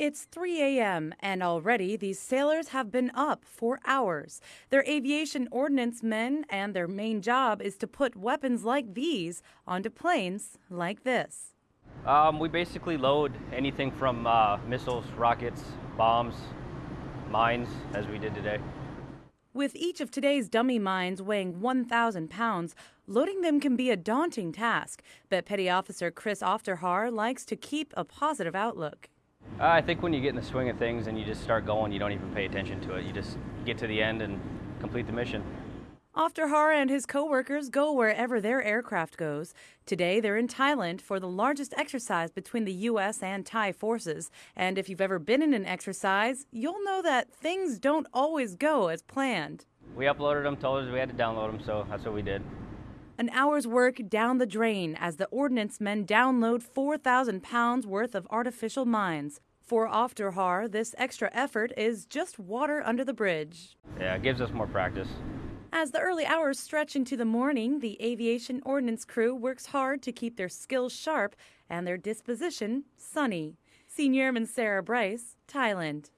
It's 3 a.m., and already these sailors have been up for hours. They're aviation ordnance men, and their main job is to put weapons like these onto planes like this. Um, we basically load anything from uh, missiles, rockets, bombs, mines, as we did today. With each of today's dummy mines weighing 1,000 pounds, loading them can be a daunting task, but Petty Officer Chris Ofterhar likes to keep a positive outlook. Uh, I think when you get in the swing of things and you just start going, you don't even pay attention to it. You just get to the end and complete the mission. Ofterhar and his coworkers go wherever their aircraft goes. Today, they're in Thailand for the largest exercise between the U.S. and Thai forces. And if you've ever been in an exercise, you'll know that things don't always go as planned. We uploaded them, told us we had to download them, so that's what we did. An hour's work down the drain as the ordnance men download 4,000 pounds worth of artificial mines. For Ofterhar, this extra effort is just water under the bridge. Yeah, it gives us more practice. As the early hours stretch into the morning, the aviation ordnance crew works hard to keep their skills sharp and their disposition sunny. Senior Airman Sarah Bryce, Thailand.